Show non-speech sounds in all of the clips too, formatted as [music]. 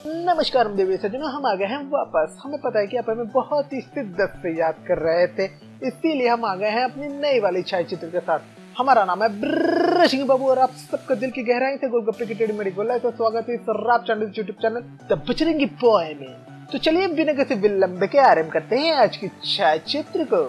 नमस्कार, हम देवी सज्जनों हम आ गए हैं वापस। हमें पता है कि आप हमें बहुत ही शिद्दत से याद कर रहे थे, इसीलिए हम आ गए हैं अपनी नई वाली छाया चित्र के साथ। हमारा नाम है ब्रर सिंह बाबू और आप सबका दिल की गहराई से गोलगप्पे की टेढ़ी मेरी गोला तो स्वागत है channel YouTube channel the Bachrangi boy में। तो चलिए बिना किसी विलंब के आरंभ करते हैं आज की छाया चित्र को।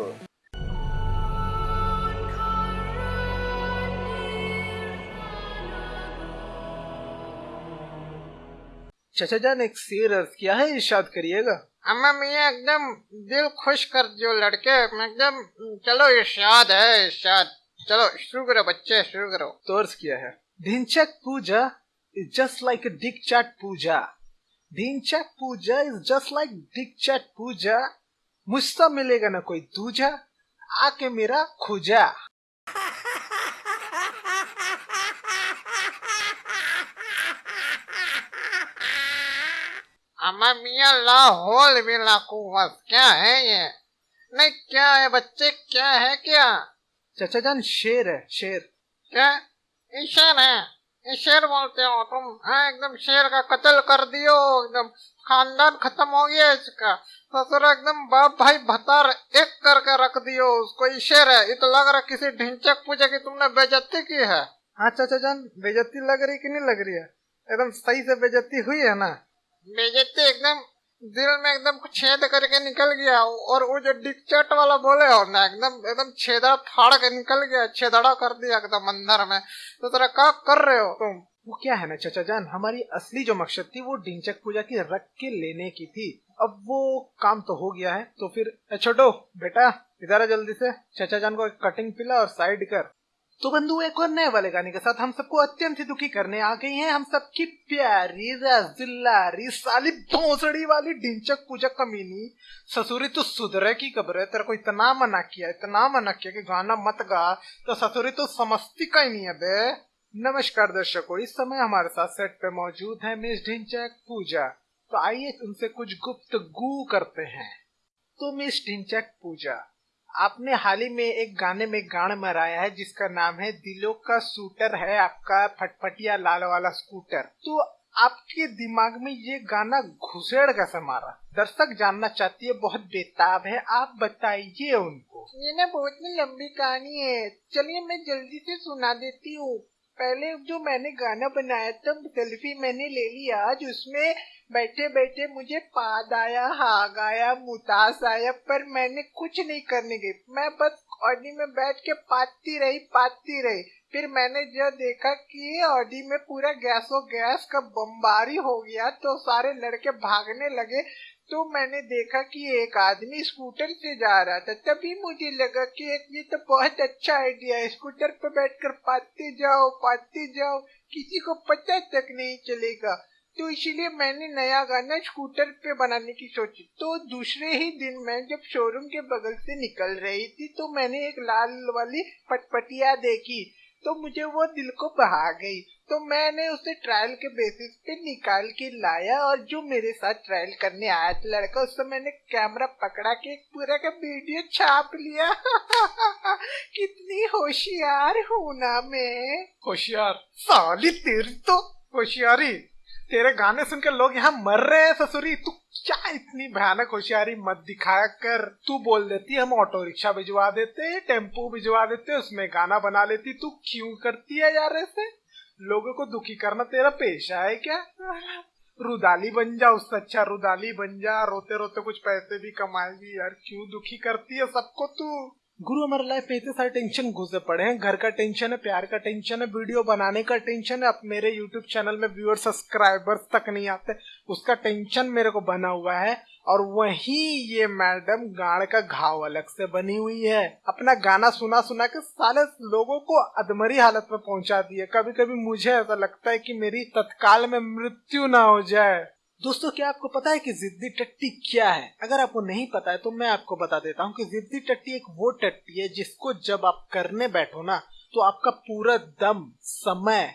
चाचा जान एक शेर अर्ज़ किया है इरशाद करिएगा। अम्मा मियाँ एकदम दिल खुश कर जो लड़के एकदम चलो इरशाद है इरशाद। चलो शुरू करो बच्चे शुरू करो। तो अर्ज़ किया है। Dhinchak Pooja is just like a dick chat Pooja. Dhinchak Pooja is just like dick chat Pooja. मुझसे मिलेगा ना कोई दूजा आके मेरा खुजा। अम्मा मियाँ लाहौल भी लाकुवत क्या है ये? नहीं क्या है बच्चे क्या है क्या? चाचा जान शेर है शेर। क्या? ये शेर है। ये शेर बोलते हो तुम? हाँ एकदम शेर का कत्ल कर दियो एकदम खानदान खत्म हो गया इसका। ससुर एकदम बाप भाई भतार एक करके रख दियो उसको। ये शेर है ये तो लग रहा किसी ढिंचक पूछे की तुमने बेजती की है। हाँ चाचा जान बेजती लग रही कि नहीं लग रही है? एकदम सही से बेजती हुई है ना? बेजती एकदम दिल में एकदम छेद करके निकल गया और वो जो डिकचट वाला बोले हो ना, एकदम एकदम छेदा फाड़ के निकल गया, छेदड़ा कर दिया एकदम अंदर में। तो तेरा क्या कर रहे हो तुम। वो क्या है ना, चाचा जान, हमारी असली जो मकसद थी वो ढिंचक पूजा की रख के लेने की थी। अब वो काम तो हो गया है तो फिर छोटो, बेटा, इधर जल्दी से। चाचा जान को एक कटिंग पिला और साइड कर। तो बंधु, एक और नए वाले गाने के साथ हम सबको अत्यंत ही दुखी करने आ गई हैं। हम सबकी प्यारी रसगुल्लारी साली भोसड़ी वाली ढिंचक पूजा कमीनी, ससुरी तो सुधरे की खबर है, तेरे को इतना मना किया, इतना मना किया कि गाना मत गा। तो ससुरी तो समझती का ही नहीं है, बे। नमस्कार दर्शकों, इस समय हमारे साथ सेट पे मौजूद है मिस ढिंचक पूजा। तो आइए उनसे कुछ गुप्त गु करते हैं। तो मिस ढिंचक पूजा आपने हाल ही में एक गाने में गान मराया है, जिसका नाम है दिलों का सूटर है आपका फटफटिया लाल वाला स्कूटर। तो आपके दिमाग में ये गाना घुसेड़ कैसे मारा दर्शक जानना चाहती है, बहुत बेताब है, आप बताइए उनको। ये ना बहुत ही लंबी कहानी है। चलिए मैं जल्दी से सुना देती हूँ। पहले जो मैंने गाना बनाया था, सेल्फी मैंने ले लिया। आज उसमें बैठे बैठे मुझे पाद आया, हाग आया, मुतास आया, पर मैंने कुछ नहीं करने गई मैं बस ऑडी में बैठ के पाती रही पाती रही। फिर मैंने जब देखा कि ऑडी में पूरा गैसो गैस का बम्बारी हो गया तो सारे लड़के भागने लगे। तो मैंने देखा कि एक आदमी स्कूटर से जा रहा था। तभी मुझे लगा कि एक, ये तो बहुत अच्छा आइडिया है, स्कूटर पे बैठकर पाते जाओ पाते जाओ। किसी को पता तक नहीं चलेगा। तो इसीलिए मैंने नया गाना स्कूटर पे बनाने की सोची। तो दूसरे ही दिन मैं जब शोरूम के बगल से निकल रही थी तो मैंने एक लाल वाली पटपटिया देखी। तो मुझे वो दिल को बहा गई। तो मैंने उसे ट्रायल के बेसिस पे निकाल के लाया और जो मेरे साथ ट्रायल करने आया था, लड़का उससे मैंने कैमरा पकड़ा के पूरा का वीडियो छाप लिया। [laughs] कितनी होशियार हूँ ना मैं। होशियार? साली तेरी तो होशियारी। तेरे गाने सुनकर लोग यहाँ मर रहे हैं, ससुरी। तू क्या इतनी भयानक होशियारी मत दिखाया कर। तू बोल देती, हम ऑटो रिक्शा भिजवा देते, टेंपो भिजवा देते, उसमें गाना बना लेती। तू क्यों करती है यार ऐसे? लोगों को दुखी करना तेरा पेशा है क्या? रुदाली बन जा उससे अच्छा रुदाली बन जा। रोते रोते कुछ पैसे भी कमाएगी। यार क्यों दुखी करती है सबको तू? गुरु हमारे लाइफ में इतने सारे टेंशन घुसे पड़े हैं। घर का टेंशन है, प्यार का टेंशन है वीडियो बनाने का टेंशन है। अब मेरे यूट्यूब चैनल में व्यूअर सब्सक्राइबर्स तक नहीं आते। उसका टेंशन मेरे को बना हुआ है। और वही ये मैडम गाड़ का घाव अलग से बनी हुई है। अपना गाना सुना सुना के सारे लोगों को अधमरी हालत में पहुँचा दिए कभी कभी मुझे ऐसा लगता है कि मेरी तत्काल में मृत्यु ना हो जाए। दोस्तों क्या आपको पता है कि जिद्दी टट्टी क्या है अगर आपको नहीं पता है तो मैं आपको बता देता हूँ कि जिद्दी टट्टी एक वो टट्टी है जिसको जब आप करने बैठो ना तो आपका पूरा दम समय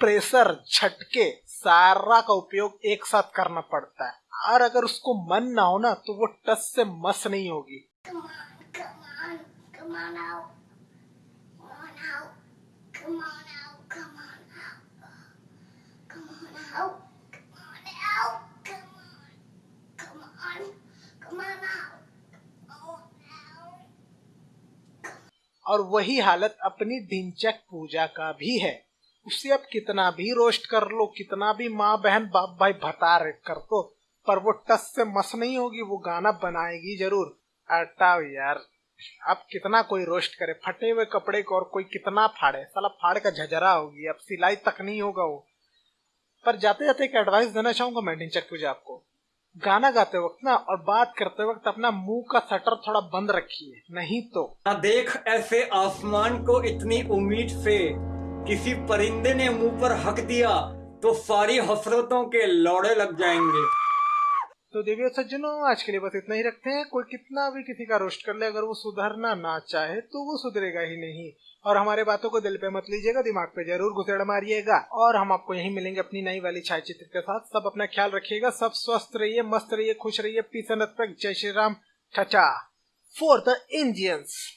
प्रेशर झटके सारा का उपयोग एक साथ करना पड़ता है और अगर उसको मन ना हो ना तो वो टस से मस नहीं होगी Come on, come on, come on out. Come on out. Come on out. और वही हालत अपनी ढिंचक पूजा का भी है। उसे अब कितना भी रोस्ट कर लो, कितना भी माँ बहन बाप भाई भतार कर दो, पर वो टस से मस नहीं होगी, वो गाना बनाएगी ज़रूर। हटाओ यार, अब कितना कोई रोस्ट करे, फटे हुए कपड़े को और कोई कितना फाड़े, साला फाड़ का झजरा होगी, अब सिलाई तक नहीं होगा वो। पर जाते जाते एक एडवाइस देना चाहूँगा मैं ढिंचक पूजा आपको। गाना गाते वक्त ना और बात करते वक्त अपना मुँह का शटर थोड़ा बंद रखिए, नहीं तो। ना देख ऐसे आसमान को इतनी उम्मीद से, किसी परिंदे ने मुँह पर हक दिया तो सारी हसरतों के लौड़े लग जाएँगे। तो देवी और सज्जनों, आज के लिए बस इतना ही रखते हैं। कोई कितना भी किसी का रोस्ट कर ले, अगर वो सुधरना ना चाहे तो वो सुधरेगा ही नहीं। और हमारे बातों को दिल पे मत लीजिएगा, दिमाग पे ज़रूर घुसेड़ मारिएगा। और हम आपको यहीं मिलेंगे अपनी नई वाली छाया चित्र के साथ। सब अपना ख्याल रखिएगा, सब स्वस्थ रहिए, मस्त रहिए, खुश रहिए। पीस जय श्री राम। ठचा फॉर द इंडियंस